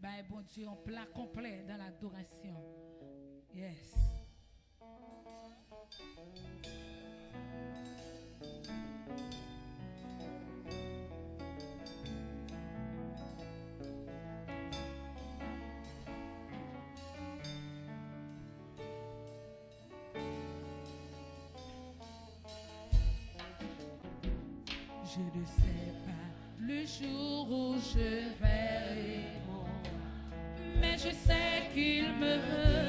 bail bon Dieu en plat complet dans l'adoration. Yes. Je ne sais pas le jour où je verrai je sais qu'il me veut.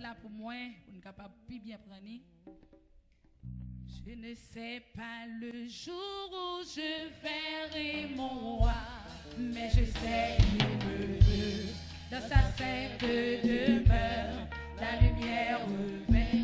là pour moi, pour ne capable plus bien prendre. Je ne sais pas le jour où je verrai mon roi, mais je sais qu'il me veut. Dans sa sainte demeure, la lumière revêt.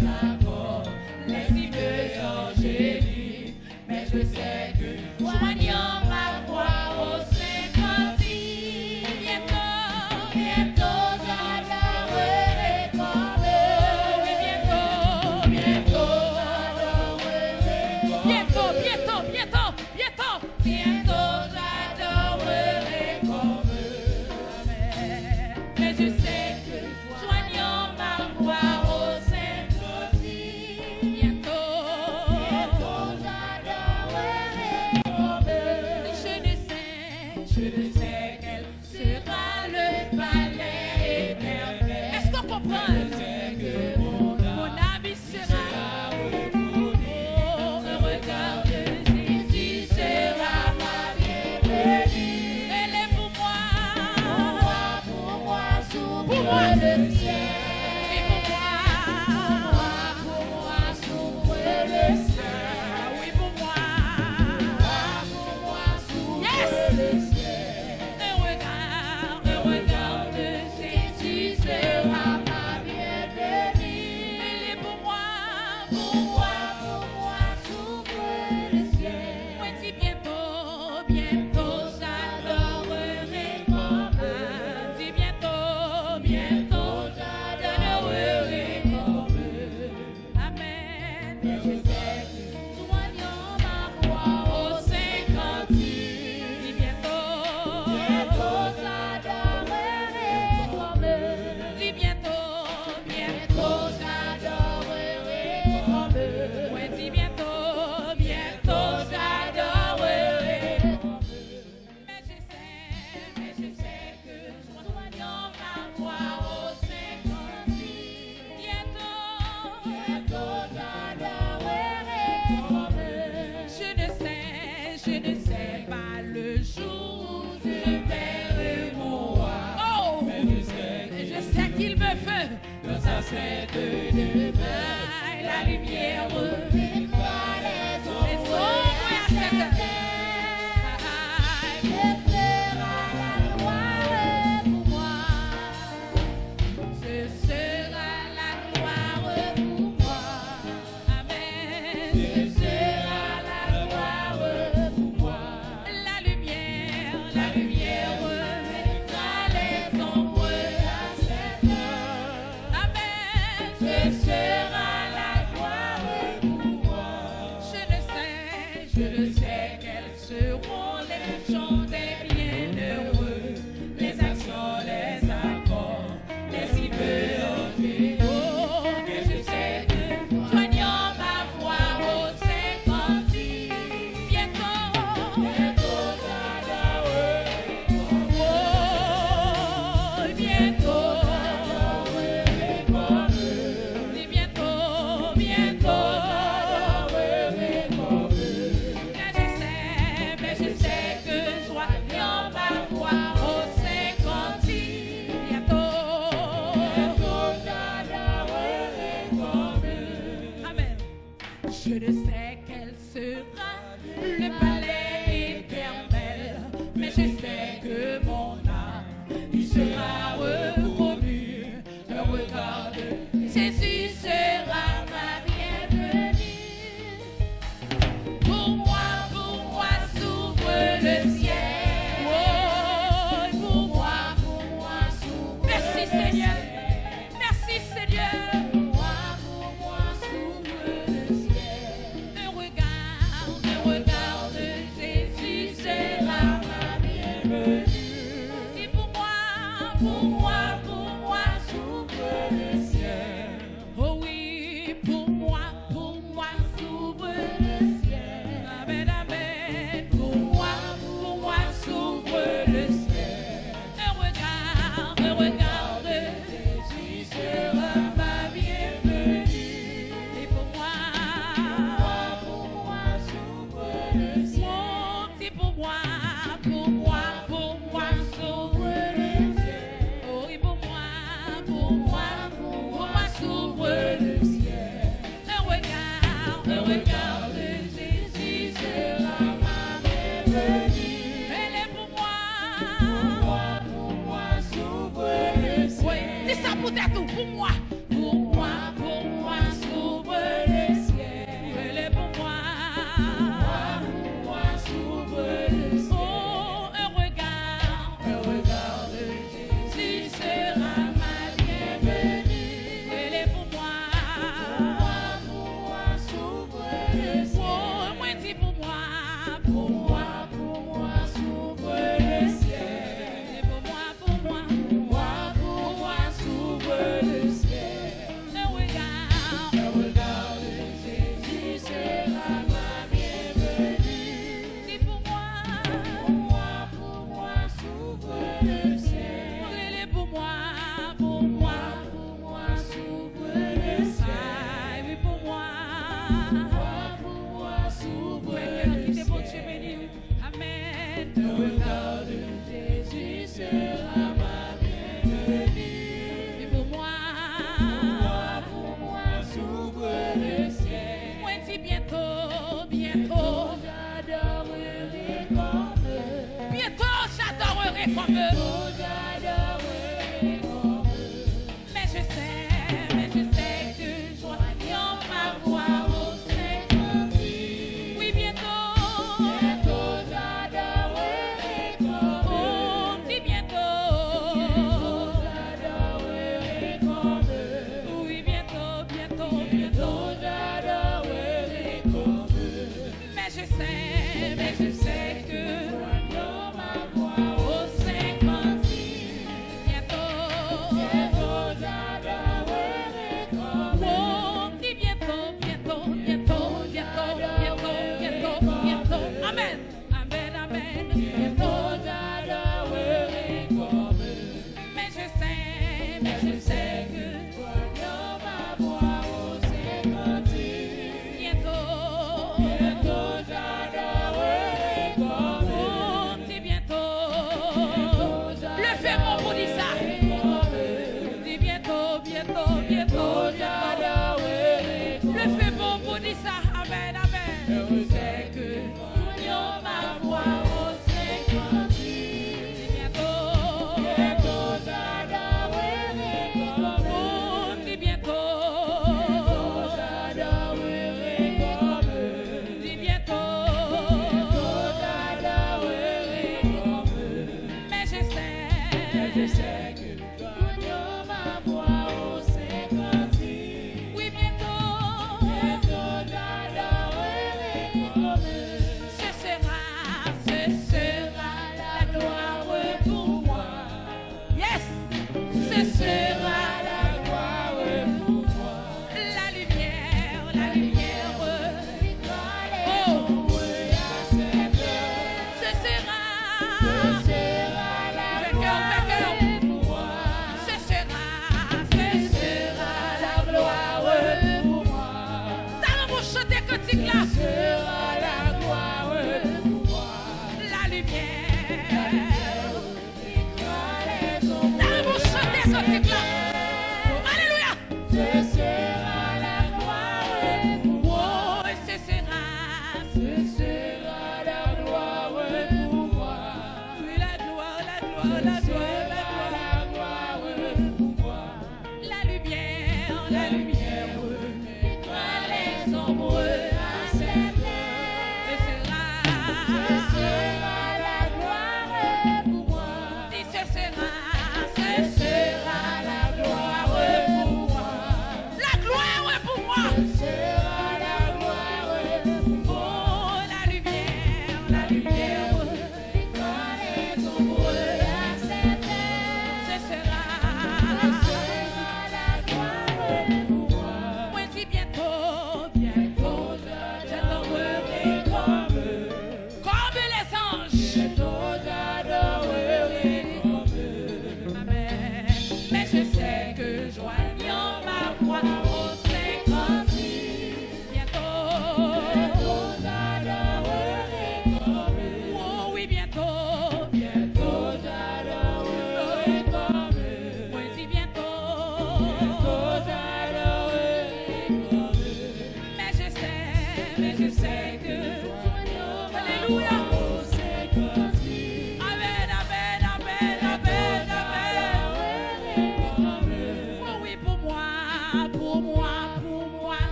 America. Serait de demain. La lumière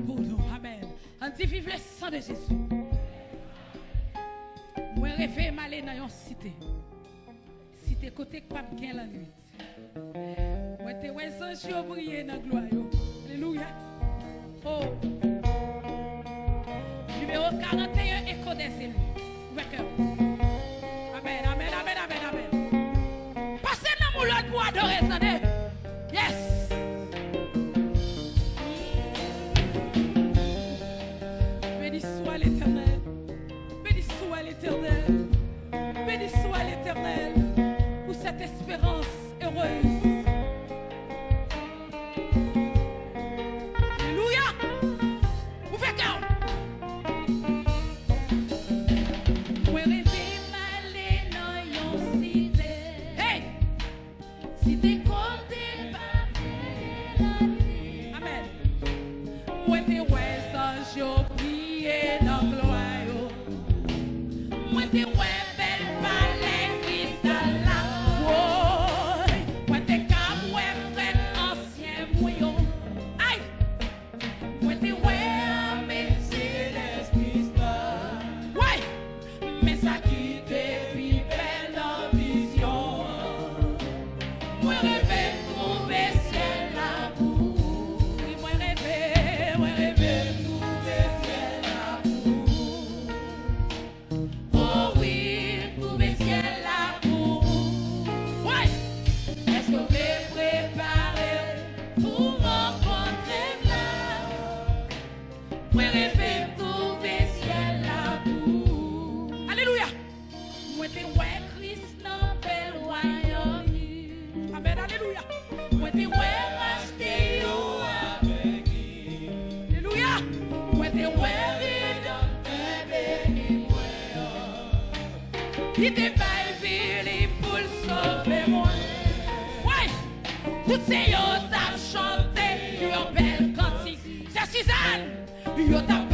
pour nous. Amen. On dit vive le sang de Jésus. Moi, rêver m'aller dans une cité. Cité côté que pas bien la nuit. Moi, t'es ouais, sans briller dans la gloire. Alléluia. Oh. Numéro 41, écho des élus. Amen, amen, amen, amen, amen. Passez dans mon lot pour adorer, 越大。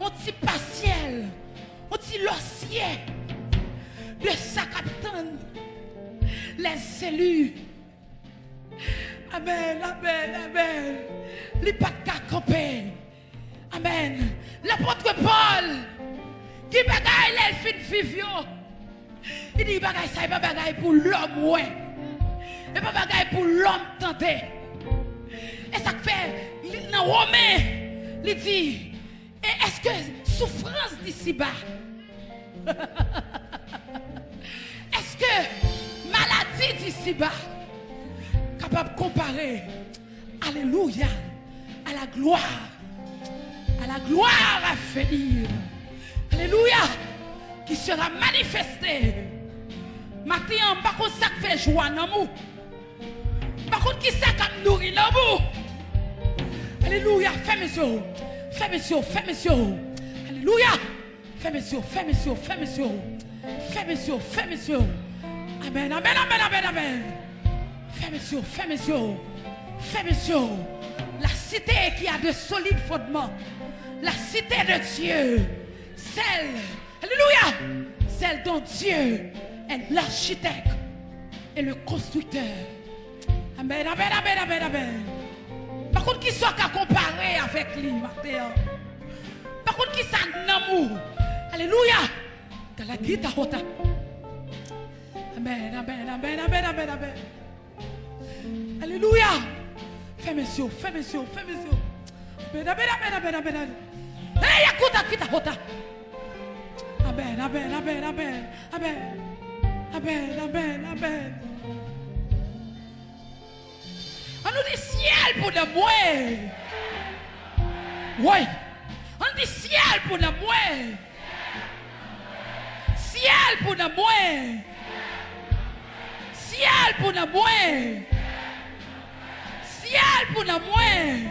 on dit pas ciel, on dit l'ocier de sa capitaine, les élus. Amen, amen, amen. Les pas qu'à camper. Amen. L'apôtre Paul, vivio. Il dit bagaille ça, il pas bagaille pour l'homme, ouais. Et pas bagaille pour l'homme tenter. Et ça fait, il- dans Romain, il dit, et est-ce que souffrance d'ici-bas, est-ce que maladie d'ici-bas, capable de comparer, alléluia, à la gloire, à la gloire à venir, alléluia, qui sera manifestée. Maintenant, par contre, ça fait joie dans nous. Par contre, qui ça nourrit dans nous? Alléluia. Fais mes yeux. Fermez sur vous, fermez sur. Alléluia. Fermez sur vous, fermez sur vous, fermez sur vous. Fermez. Amen, amen, amen, amen, amen. Fermez sur vous, fermez sur vous. La cité qui a de solides fondements. La cité de Dieu. Celle, alléluia. Celle dont Dieu est l'architecte et le constructeur. Amen, amen, amen, amen, amen. Par contre, qui soit qu'à comparer avec lui, Matteo. Par contre, qui s'en amour? Alléluia. Guitare haute. Amen, amen, amen, amen, amen, amen. Alléluia. Fais mes fais mes fais mes yeux. Amen, amen, amen, amen, amen, amen. Quitte haute. Amen, amen, amen, amen, amen. Amen, amen, amen. On nous dit ciel pour nous mourir. Oui. On dit ciel pour nous mourir. Ciel pour nous mourir. Ciel pour nous mourir. Ciel pour nous mourir.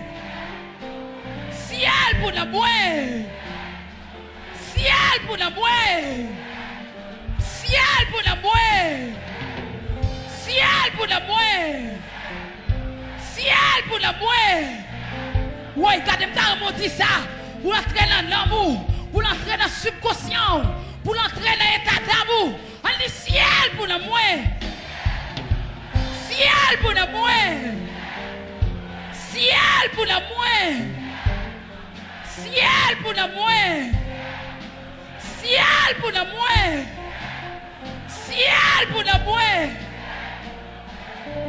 Ciel pour nous mourir. Ciel pour nous mourir. Ciel pour nous mourir. Ciel pour nous mourir ciel pour l'amour. Oui, quand même, t'as dit ça. Pour entrer dans l'amour, pour entrer dans le subconscient, pour entrer dans l'état d'amour. On dit ciel pour l'amour. Ciel pour l'amour. Ciel pour l'amour. Ciel pour l'amour. Ciel pour l'amour. Ciel pour l'amour.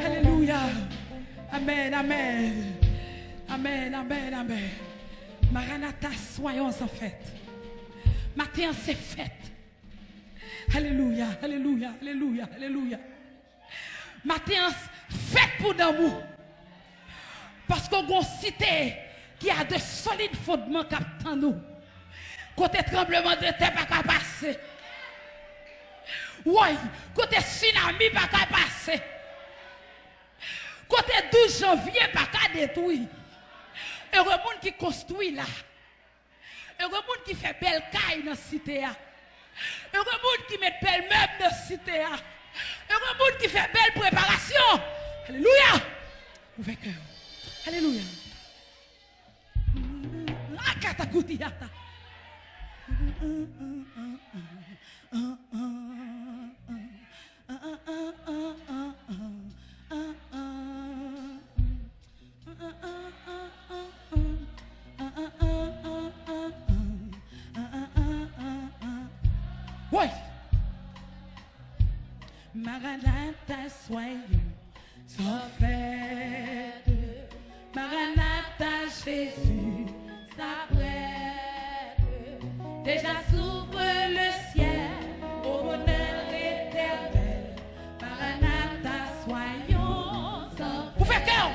Alléluia. Amen, amen. Amen, amen, amen. Maranatha, soyons en fête. Matin, c'est fête. Alléluia, alléluia, alléluia, alléluia. Matin, fête pour d'amour. Parce qu'on a une cité qui a de solides fondements qui nous. Côté tremblement de terre, pas passer. Oui, côté tsunami, pas passer. Côté 12 janvier, pas qu'à détruire. Et le monde qui construit là. Et le monde qui fait belle caille dans la cité. Et le monde qui met belle meuble dans la cité. Et le monde qui fait belle préparation. Alléluia. Ouvrez cœur. Alléluia. Akata kutiyata. Oui. Maranatha, soyons sans fête. Maranatha, Jésus s'apprête. Déjà s'ouvre le ciel au bonheur éternel. Maranatha, soyons sans fête. Vous faites cœur.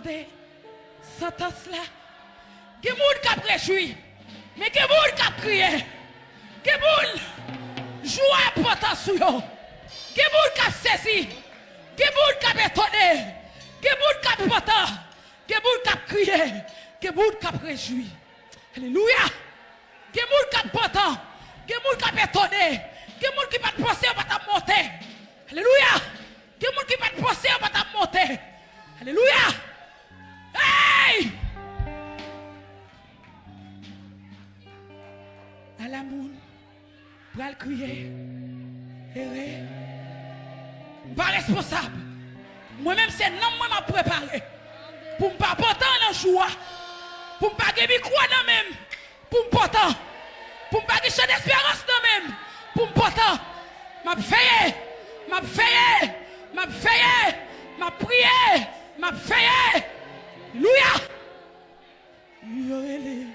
tande, sentans la, gen moun kap rejoui, men gen moun kap kriye, gen moun jwa potansou yo, gen moun kap sezi, gen moun kap etone, gen moun kap potan, gen moun kap kriye, gen moun kap rejoui. Aleluya! Gen moun kap potan, gen moun kap etone, gen moun ki pat pose ou pat ap monte. Aleluya! Gen moun ki pat pose ou pat ap monte. Aleluya! Hey! A la moun, pral kriye, ere, pa responsab, mwen menm se nan mwen ma prepare, pou mpa potan nan chouwa, pou mpa gebi kwa nan menm, pou mpotan, pou mpa geche d'espérance nan menm, pou mpotan, map feye, map feye, map feye, map priye, map feye, Louya! Yo ele.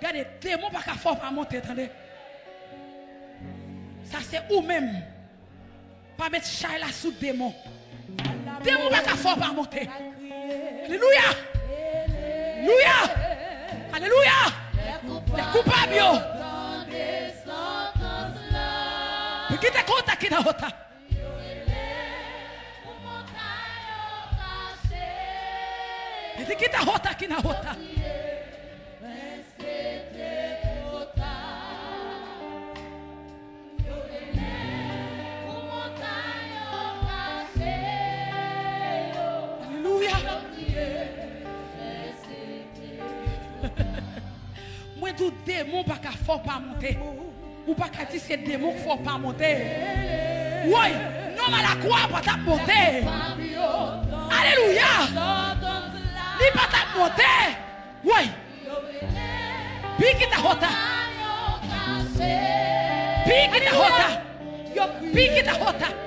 Gade, temon pa ka for pa monte, tande. Sa se ou men. Pa met chay la sou demon. Demon pa ka for pa monte. Aleluya! Louya! Aleluya! Le koupab yo! Pekite konta ki na hota. Mais qui t'a hota qui t'a hota? Alléluia. Moi, tout démon pas qu'à fort pas monter. Ou pas qu'à dire c'est démon qu'il faut pas monter. Oui, non, mais la croix pas monter. Alléluia. Mati pata mote. Woi. Pique da rota. Pique da rota. Pique da rota.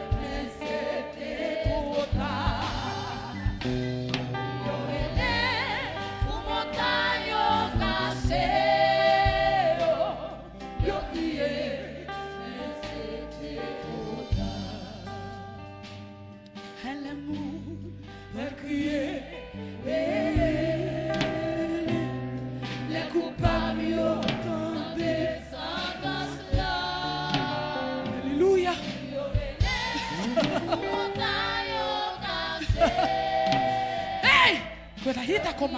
Hita koma.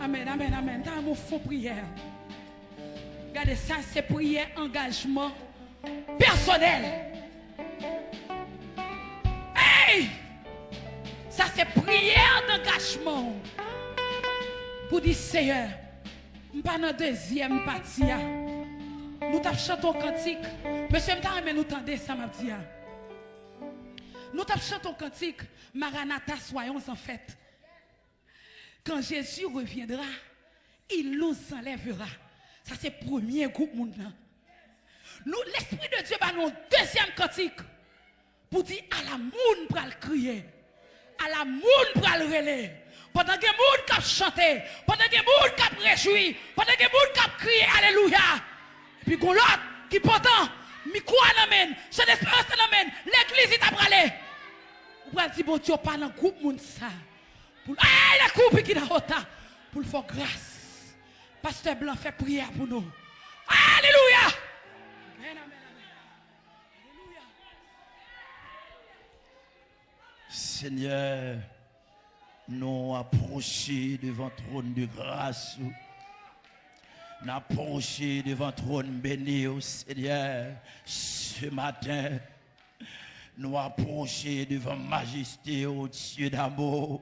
Amen, amen, amen. Dans mon fond prière. Regardez, ça c'est prière engagement personnel. C'est prière d'engagement. Pour dire Seigneur, je pas dans la deuxième partie. là. Nous t'avons chanté un cantique. Monsieur, nous tendez ça, m'a là. Nous t'avons chanté un cantique. Maranatha, soyons en fête. Quand Jésus reviendra, il nous enlèvera. Ça, c'est le premier groupe. Nous, l'Esprit de Dieu va nous deuxième cantique pour dire à la monde pour le crier, à la monde pour le relais. Pendant que monde qui chanté, pendant que les monde qui réjoui, pendant que monde qui crié Alléluia. Et puis, qu'on l'autre qui pourtant, micro amène, c'est l'espérance amène, l'église est braler. Vous allez dire, bon Dieu, pas dans groupe monde ça. Pour, ah, la coupe qui dans pour le faire grâce. Pasteur Blanc fait prière pour nous. Alléluia amen. Alléluia. Seigneur, nous approcher devant le trône de grâce. Nous approcher devant le trône béni, oh Seigneur, ce matin. Nous approcher devant majesté, oh Dieu d'amour.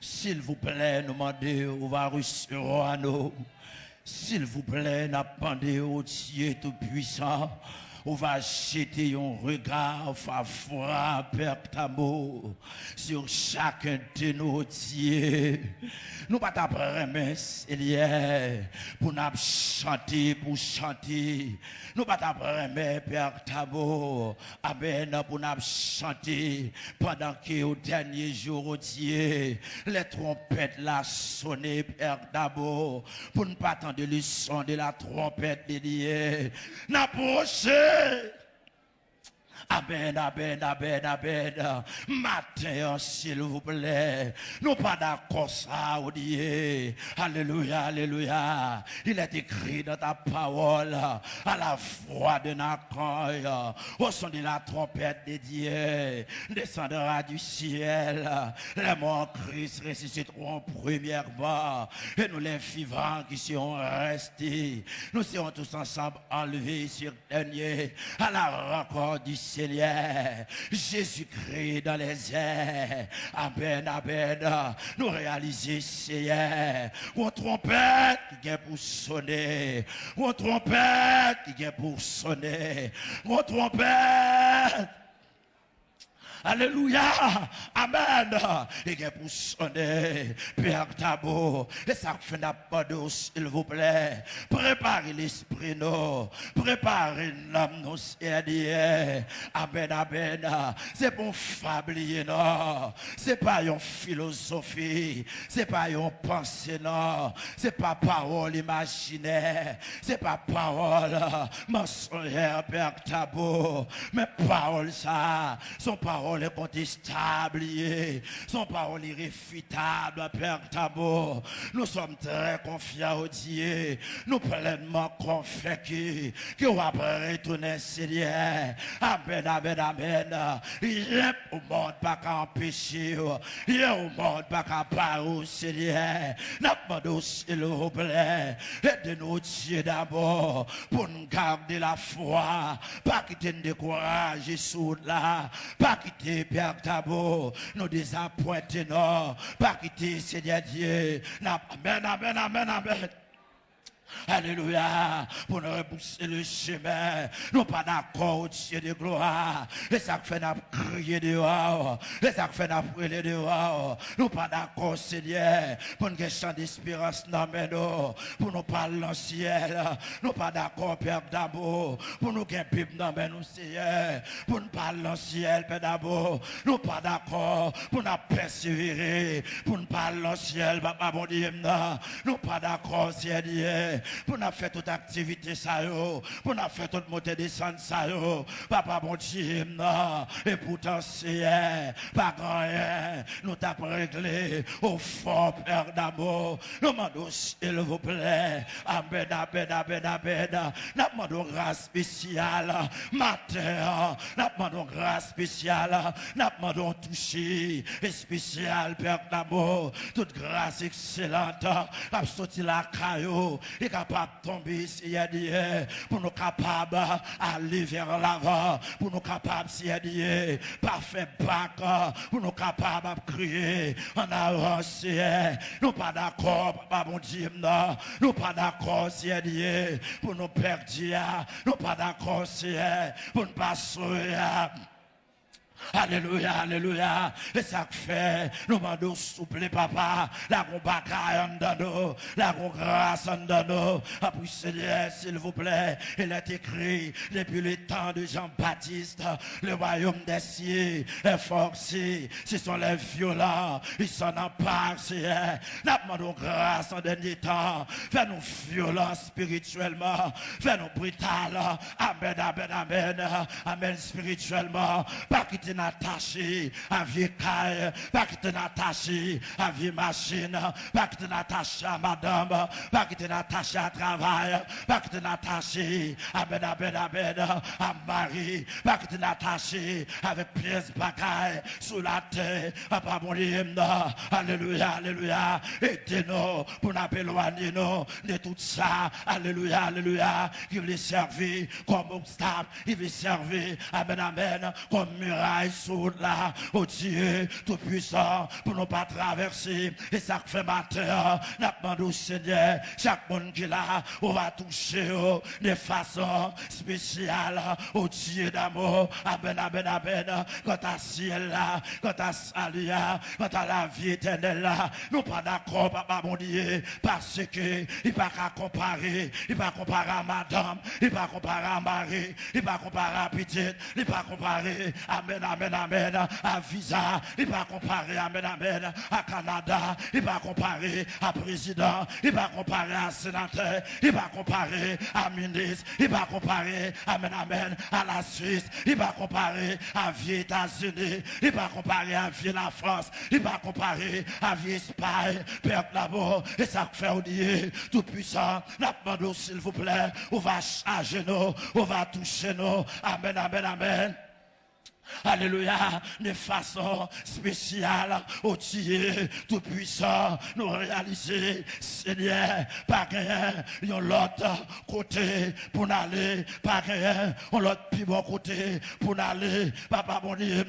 S'il vous plaît, nous demandons, on va recevoir nous. S'il vous plaît, demandons au Dieu Tout-Puissant. On va jeter un regard favorable, sur chacun de nos dieux. Nous pas t'apprendre, Seigneur, pour nous chanter, pour chanter. Nous pas t'apprendre, Père Tamo, Amen, pour nous chanter pendant que au dernier jour, Dieu, les trompettes la sonné, Père Tamo, pour ne pas attendre le son de la trompette de Dieu. Ei! Amen, amen, amen, amen. Matin, s'il vous plaît. Nous pas d'accord ça, Dieu. Alléluia, alléluia. Il est écrit dans ta parole, à la voix de Nacoy, au son de la trompette de Dieu, descendra du ciel. Les morts Christ ressusciteront premièrement. Et nous les vivants qui seront restés, nous serons tous ensemble enlevés sur dernier à la rencontre du ciel. Jésus-Christ dans les airs. Amen, amen. Nous réaliser, Seigneur. Ou trompette qui vient pour sonner. Ou trompette qui vient pour sonner. Ou trompette. Alléluia. Amen. Et bien pour sonner, Père Tabo, et ça fait pas s'il vous plaît. Préparez l'esprit, nous. Préparez l'âme, nous. Amen, amen. C'est pour fablier, non. C'est pas une philosophie. C'est pas une pensée, non. C'est pas parole imaginaire. C'est pas parole mensongère, Père Tabo. Mais parole, ça, sont paroles parole est contestable, son parole irréfutable, Père Tabo. Nous sommes très confiants au Dieu. Nous pleinement convaincus qu'on va retourner, Seigneur. Amen, amen, amen. Rien au monde pas qu'à empêcher. Rien au monde pas qu'à parler, Seigneur. Nous demandons, s'il vous plaît, aidez-nous, Dieu, d'abord, pour nous garder la foi. Pas quitter nous décourager sous là. Pas quitter Père Tabo, nous désappointer, non, pas quitter Seigneur Dieu. Amen, amen, amen, amen. Alléluia. Pour nous repousser le chemin. Nous pas d'accord au Dieu de gloire. Les sacrifices n'a crier dehors. Les sacrifices n'a brûlé dehors. Nous pas d'accord, Seigneur. Pour nous chant d'espérance dans mes nous. Pour nous parler dans le ciel. Nous pas d'accord, Père d'amour. Pour nous gagner Bible dans mes nous, Seigneur. Pour nous parler dans le ciel, Père d'amour. Nous pas d'accord. Pour nous persévérer. Pour nous parler dans le ciel, Papa, mon Dieu. Non. Nous pas d'accord, Seigneur. pour nous faire toute activité ça yo, pour nous faire toute montée descente ça yo. Papa bon Dieu, non, et pourtant c'est eh, pas grand eh, nous t'a réglé au fort Père d'amour. Nous demandons s'il vous plaît, amen amen amen amen nous demandons grâce spéciale, matin, nous demandons grâce spéciale, nous demandons toucher et spécial Père d'amour, toute grâce excellente, absolument la caillou, et capable de tomber Seigneur Dieu, eh, pour nous capables d'aller vers l'avant, pour nous capables Seigneur Dieu, eh, pas faire bac, eh, pour nous capables de crier en avance. Nous pas d'accord, papa mon Dieu, non. Nous pas d'accord Seigneur Dieu, pour nous perdre, nous pas d'accord Seigneur, pour nous pas sourire. Alléluia, alléluia. Et ça fait, nous demandons souple, papa. La qu'on bataille en nous, la qu'on grâce en nous. Appuie Seigneur, s'il vous plaît. Il est écrit depuis le temps de Jean-Baptiste, le royaume des cieux est forcé. Ce sont les violents, ils s'en emparent, Seigneur. Nous demandons grâce en dernier temps. Fais-nous violence spirituellement. Fais-nous brutal. Amen, amen, amen. Amen spirituellement. Pas quitter attaché à vie caille, pas que tu attaché à vie machine, pas que tu attaché à madame, pas que tu attaché à travail, pas que tu attaché à ben à ben à ben à mari, pas que tu attaché avec pièces bagaille sous la terre, papa mon hymne, alléluia, alléluia, aidez-nous pour nous éloigner de tout ça, alléluia, alléluia, qui veut servir comme obstacle, il veut servir, amen, amen, comme muraille bagaille sous là, oh Dieu Tout-Puissant, pour nous pas traverser. Et ça fait matin, n'a pas au Seigneur, chaque monde qui là, on va toucher oh, de façon spéciale. au Dieu d'amour, amen, amen, amen. Quant à ciel là, quant à salia, quant à la vie éternelle là, nous pas d'accord, papa mon Dieu, parce que il pas qu'à comparer, il pas comparer à madame, il pas comparer à Marie, il pas comparer à petite, il pas comparer, amen, amen. amen, amen, à visa, il va comparer, amen, amen, à Canada, il va comparer à président, il va comparer à sénateur, il va comparer à ministre, il va comparer, amen, amen, à la Suisse, il va comparer à vie États-Unis, il va comparer à vie la France, il va comparer à vie Espagne, peuple d'abord, et ça fait oublier, tout puissant, n'a pas s'il vous plaît, on va à genoux, on va toucher nous, amen, amen, amen. Alléluia, de façon spéciale, au Dieu tout-puissant, nous réaliser, Seigneur, pas rien, yon l'autre côté pour aller, pas rien, on l'autre plus bon côté pour aller, papa mon Dieu,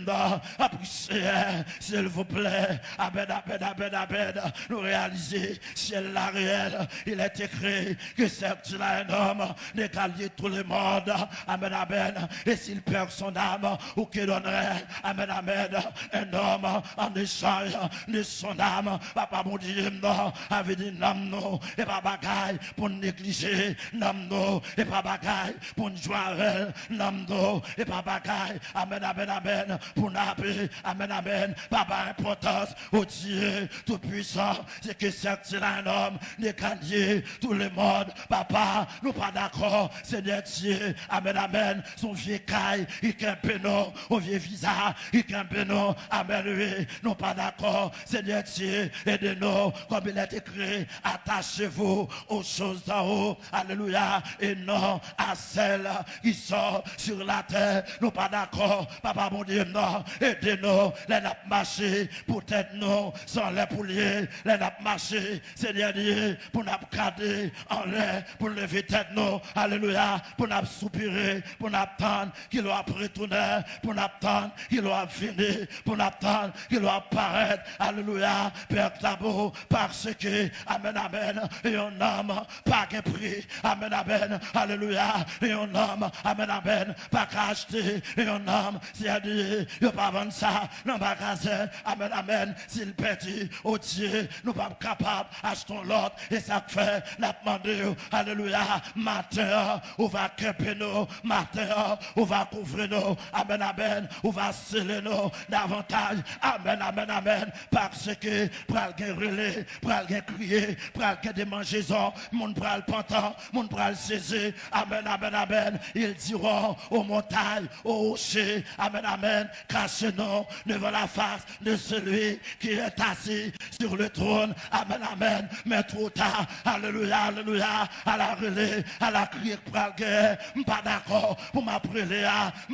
s'il vous plaît, amen, amen, amen, amen, nous réaliser, ciel la réel, il est écrit que c'est un homme, d'égaler tout le monde, amen, amen, et s'il perd son âme, ou qu'il donnerai, amen, amen, un homme en échange de son âme. Papa, mon Dieu, non, avait dit non, non, et pas bagaille pour négliger, non, non, et pas bagaille pour jouer avec, non, non, et pas bagaille, amen, amen, amen, pour n'appeler, amen, amen, papa, importance. Au Dieu tout-puissant, c'est que c'est un homme, de gagner tout le monde, papa, nous pas d'accord, Seigneur Dieu, amen, amen, son vieux caille, il qu'un pénon, au vieux visa, il campe non, amen, non pas d'accord, Seigneur Dieu, aidez-nous, comme il est écrit, attachez-vous aux choses d'en haut, alléluia, et non à celles qui sont sur la terre, non pas d'accord, papa mon Dieu, non, aidez-nous, les nappes marchés, pour tête non, sans les pouliers, les nappes marchés, Seigneur Dieu, pour nous garder en l'air, pour lever tête non, alléluia, pour nous soupirer, pour nous attendre, qu'il doit retourner, pour nous attend qu'il doit venir, pour attendre qu'il doit apparaître. Alléluia, Père Clabo, parce que, Amen, Amen, et un homme, pas qu'un prix, Amen, Amen, Alléluia, et un homme, Amen, Amen, pas qu'à acheter, et un homme, si a dit, il pas vendre ça, non pas magasin, Amen, Amen, s'il perdit, oh Dieu, nous pas capables, achetons l'autre, et ça fait, la demande, Alléluia, matin, on va camper nous, matin, on va couvrir nous, Amen, Amen. On va sceller nous davantage. Amen, Amen, Amen. Parce que, pral gen relais, pral gen crier, pral gen démangeaison, moun pral pantan, moun pral saisir. Amen, Amen, Amen. Ils diront aux montagnes, aux rochers, Amen, Amen. Cachez-nous devant la face de celui qui est assis sur le trône. Amen, Amen. Mais trop tard, Alléluia, Alléluia, à la relais, à la crier, pral gen, pas d'accord pour m'appeler,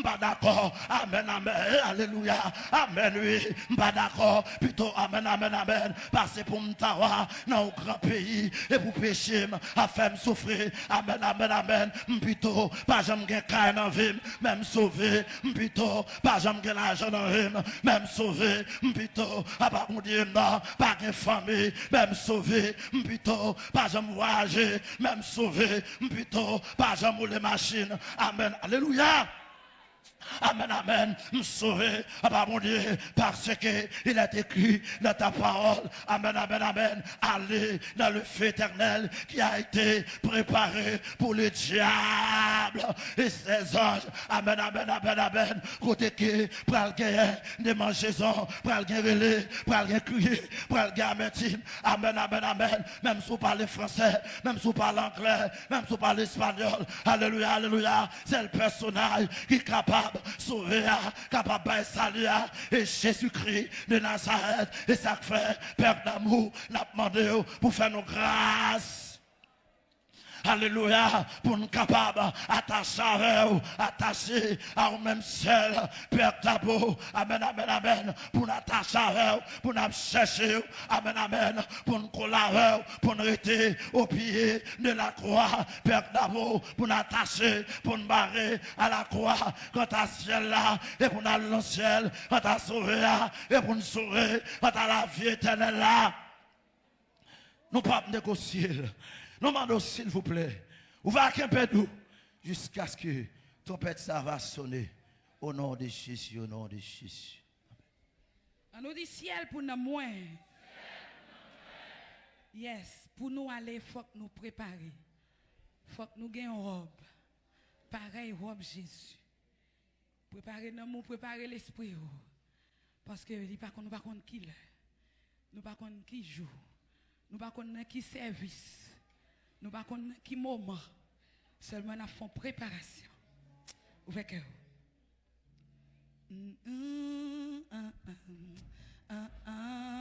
pas d'accord. Amen, amen, amen, alléluia, amen, oui, pas d'accord, plutôt amen, amen, amen, parce pour m'tawa dans un grand pays et pour pécher, à faire souffrir, amen, amen, amen, plutôt pas jamais gain dans vie, même sauver, plutôt pas jamais gain l'argent dans vie, même sauver, plutôt à ah pas mon Dieu, non, pas gain famille, même sauver, plutôt pas jamais voyager, même sauver, plutôt pas jamais les machines, amen, alléluia. Amen, amen. Me sauver, ah mon Dieu, parce que il est écrit dans ta parole. Amen, amen, amen. Allez dans le feu éternel qui a été préparé pour le diable et ses anges. Amen, amen, amen, amen. Côté qui, pral gagner des mangeaisons, pral gagner pral gagner crier, pral gagner Amen, amen, amen. Même si vous parlez français, même si vous parlez anglais, même si vous parlez espagnol. Alléluia, alléluia. C'est le personnage qui est capable sauver, capable de salut. Et Jésus-Christ de Nazareth, et ça fait, Père d'amour, l'a demandé pour faire nos grâces. Alléluia. Pour nous capables à ta saveur, attacher à nous-mêmes seuls. Père Tabo. Amen, amen, amen. Pour nous attacher, pour nous chercher. Amen, amen. Pour nous collaborer, pour nous rester au pied de la croix. Père Tabo. Pour nous attacher, pour nous barrer à la croix. Quand ta ciel là, et pour nous aller au ciel. Quand ta sauvé là, et pour nous sauver. Quand ta la vie éternelle là. Nous ne pouvons pas négocier. Nous demandons s'il vous plaît. Ou va peu nous jusqu'à ce que trompette ça va sonner au nom de Jésus, au nom de Jésus. On nous dit ciel pour nous moins. Yes, pour nous aller, il faut que nous préparer. Il faut que nous ayons une robe. Pareil, robe Jésus. Préparer nous, préparer l'esprit. oh. Parce que nous pas nous pas qui l'heure. Nous pas contre qui joue. Nous pas contre qui service. Nous pas contre qui moment. Seulement nous faisons préparation. Ouvrez cœur. Mm, mm, ah,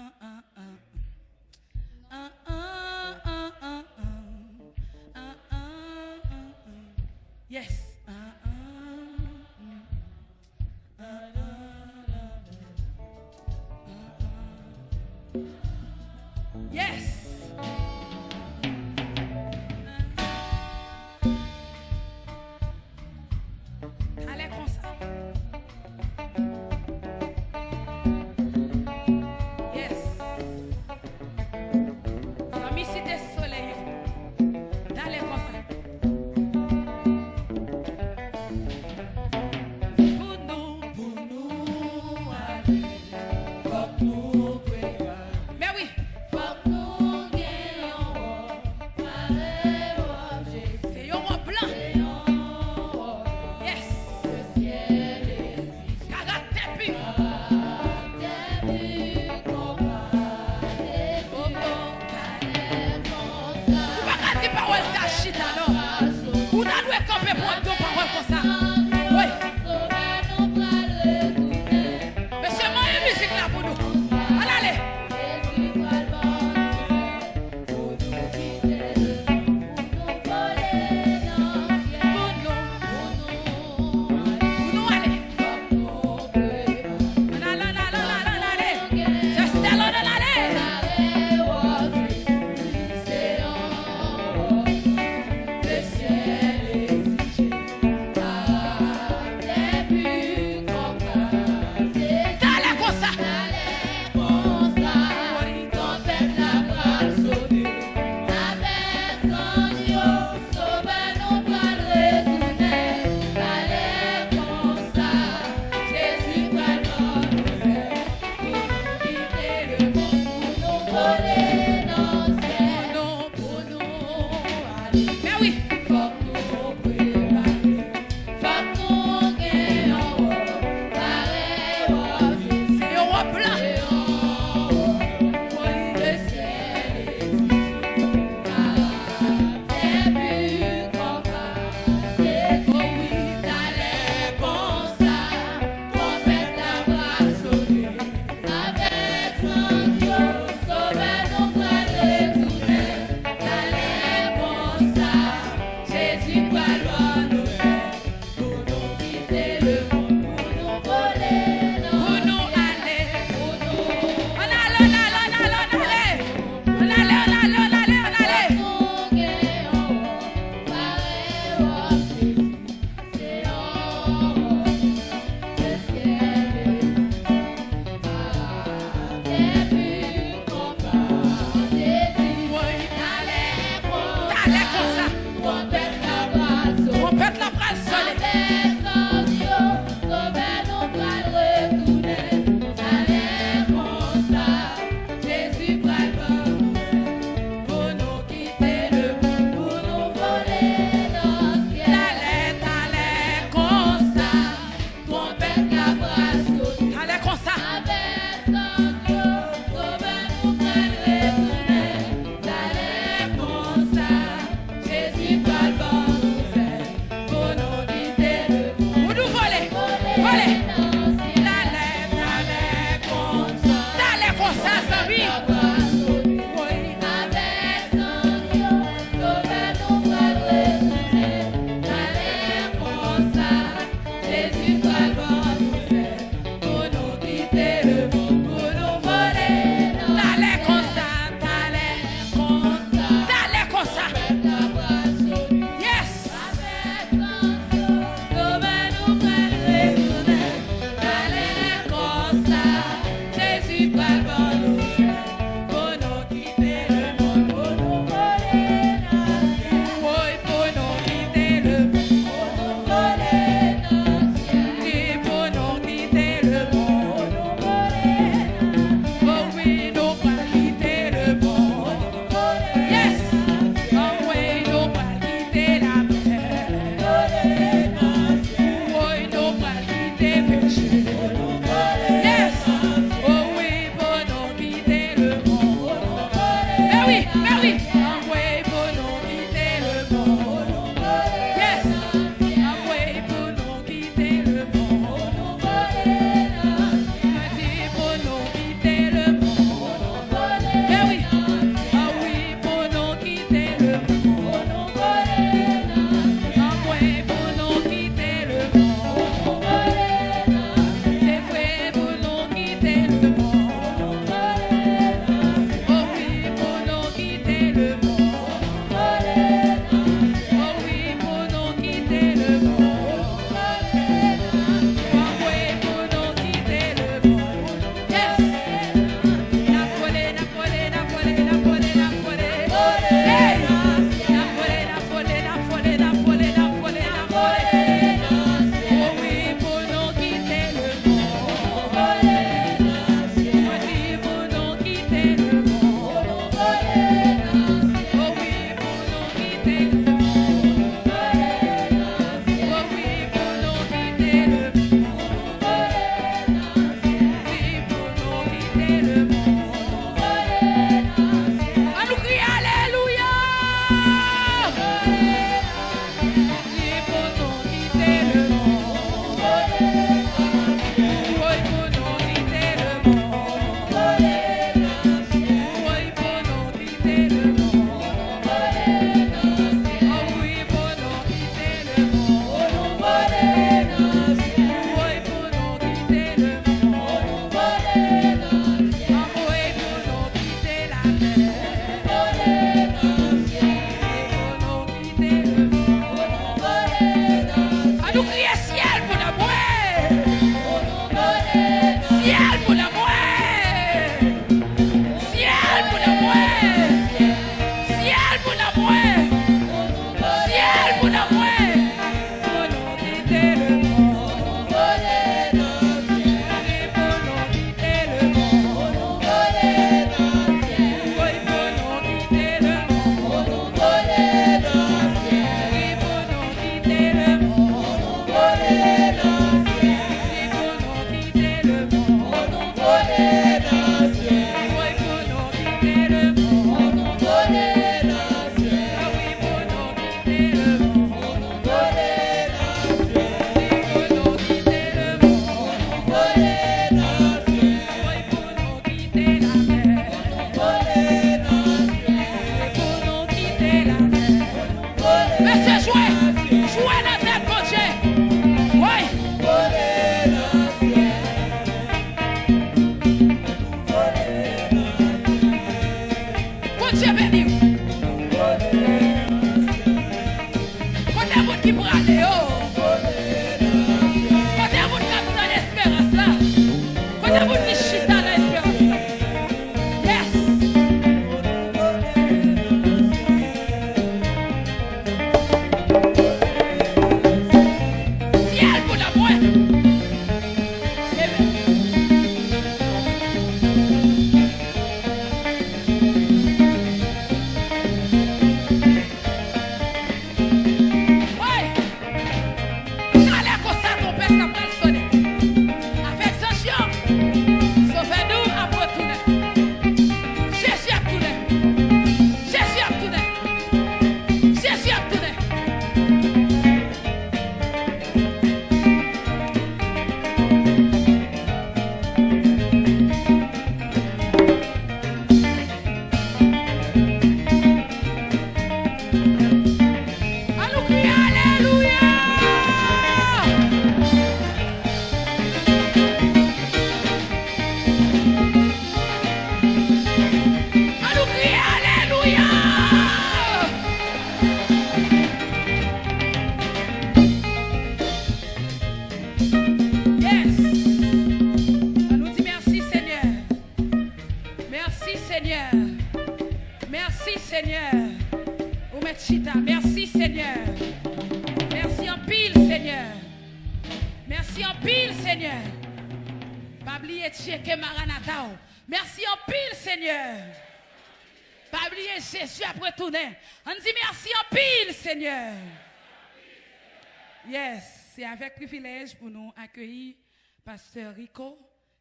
Bye.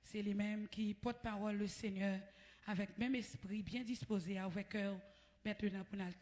C'est lui-même qui porte parole le Seigneur avec même esprit, bien disposé, avec cœur, maintenant pour le temps.